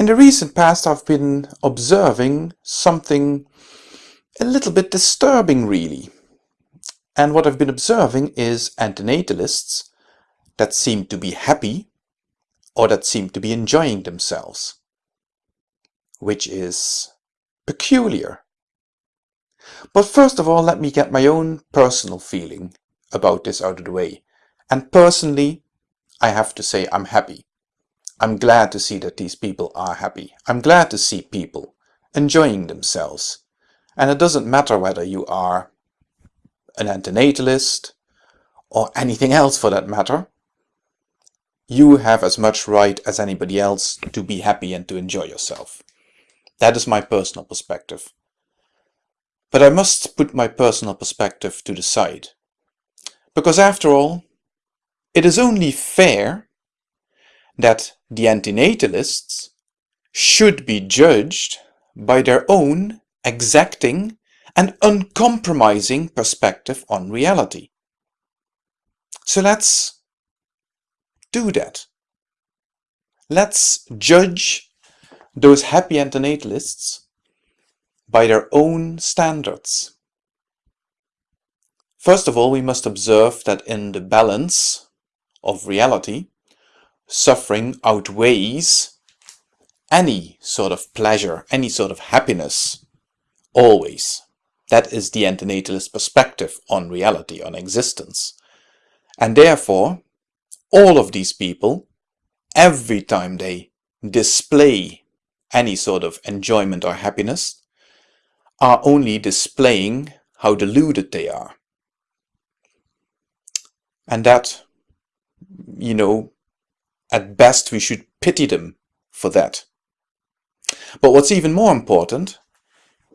In the recent past I've been observing something a little bit disturbing really. And what I've been observing is antinatalists that seem to be happy or that seem to be enjoying themselves, which is peculiar. But first of all, let me get my own personal feeling about this out of the way. And personally, I have to say I'm happy. I'm glad to see that these people are happy. I'm glad to see people enjoying themselves. And it doesn't matter whether you are an antinatalist or anything else for that matter. You have as much right as anybody else to be happy and to enjoy yourself. That is my personal perspective. But I must put my personal perspective to the side. Because after all, it is only fair that the antinatalists should be judged by their own exacting and uncompromising perspective on reality. So let's do that. Let's judge those happy antinatalists by their own standards. First of all, we must observe that in the balance of reality, suffering outweighs any sort of pleasure, any sort of happiness, always. That is the antinatalist perspective on reality, on existence. And therefore, all of these people, every time they display any sort of enjoyment or happiness, are only displaying how deluded they are. And that, you know, at best we should pity them for that. But what's even more important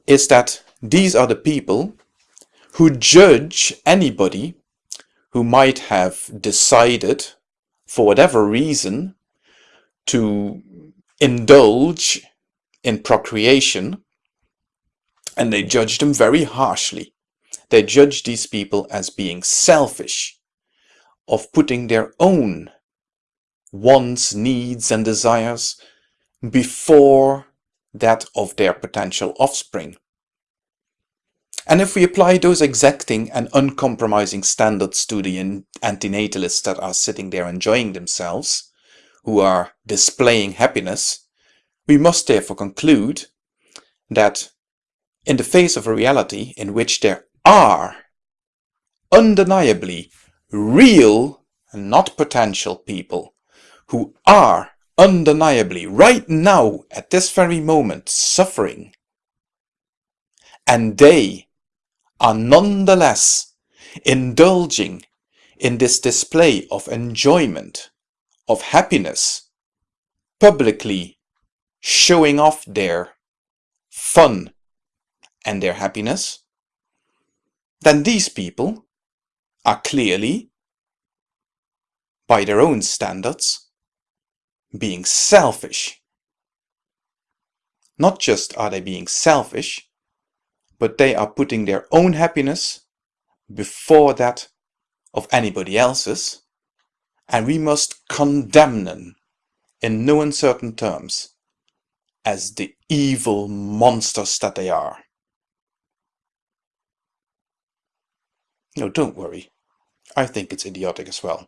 is that these are the people who judge anybody who might have decided, for whatever reason, to indulge in procreation and they judge them very harshly. They judge these people as being selfish, of putting their own wants, needs and desires before that of their potential offspring. And if we apply those exacting and uncompromising standards to the antinatalists that are sitting there enjoying themselves, who are displaying happiness, we must therefore conclude that in the face of a reality in which there are undeniably real and not potential people who are undeniably right now at this very moment suffering. And they are nonetheless indulging in this display of enjoyment, of happiness, publicly showing off their fun and their happiness, then these people are clearly, by their own standards, being selfish. Not just are they being selfish, but they are putting their own happiness before that of anybody else's, and we must condemn them in no uncertain terms as the evil monsters that they are. No, don't worry. I think it's idiotic as well.